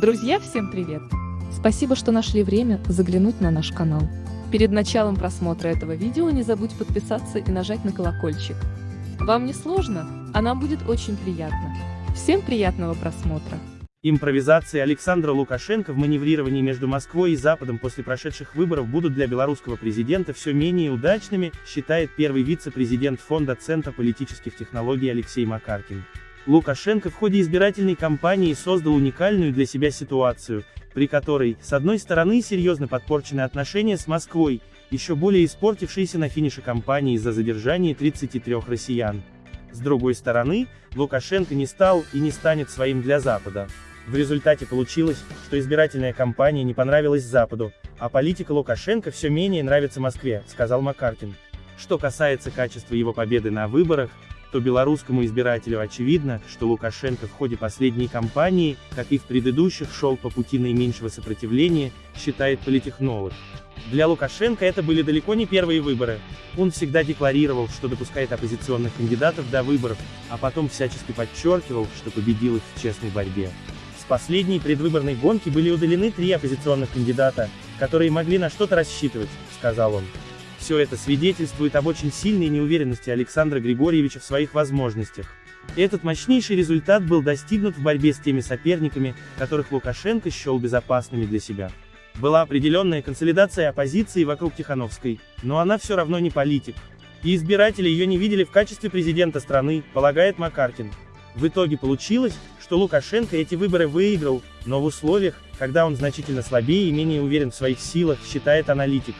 Друзья, всем привет! Спасибо, что нашли время заглянуть на наш канал. Перед началом просмотра этого видео не забудь подписаться и нажать на колокольчик. Вам не сложно, а нам будет очень приятно. Всем приятного просмотра! Импровизации Александра Лукашенко в маневрировании между Москвой и Западом после прошедших выборов будут для белорусского президента все менее удачными, считает первый вице-президент Фонда Центра политических технологий Алексей Макаркин. Лукашенко в ходе избирательной кампании создал уникальную для себя ситуацию, при которой, с одной стороны, серьезно подпорчены отношения с Москвой, еще более испортившиеся на финише кампании из-за задержания 33 россиян. С другой стороны, Лукашенко не стал и не станет своим для Запада. В результате получилось, что избирательная кампания не понравилась Западу, а политика Лукашенко все менее нравится Москве, сказал Макаркин. Что касается качества его победы на выборах, то белорусскому избирателю очевидно, что Лукашенко в ходе последней кампании, как и в предыдущих, шел по пути наименьшего сопротивления, считает политехнолог. Для Лукашенко это были далеко не первые выборы. Он всегда декларировал, что допускает оппозиционных кандидатов до выборов, а потом всячески подчеркивал, что победил их в честной борьбе последней предвыборной гонки были удалены три оппозиционных кандидата, которые могли на что-то рассчитывать, сказал он. Все это свидетельствует об очень сильной неуверенности Александра Григорьевича в своих возможностях. Этот мощнейший результат был достигнут в борьбе с теми соперниками, которых Лукашенко счел безопасными для себя. Была определенная консолидация оппозиции вокруг Тихановской, но она все равно не политик. И избиратели ее не видели в качестве президента страны, полагает Макаркин. В итоге получилось, что Лукашенко эти выборы выиграл, но в условиях, когда он значительно слабее и менее уверен в своих силах, считает аналитик.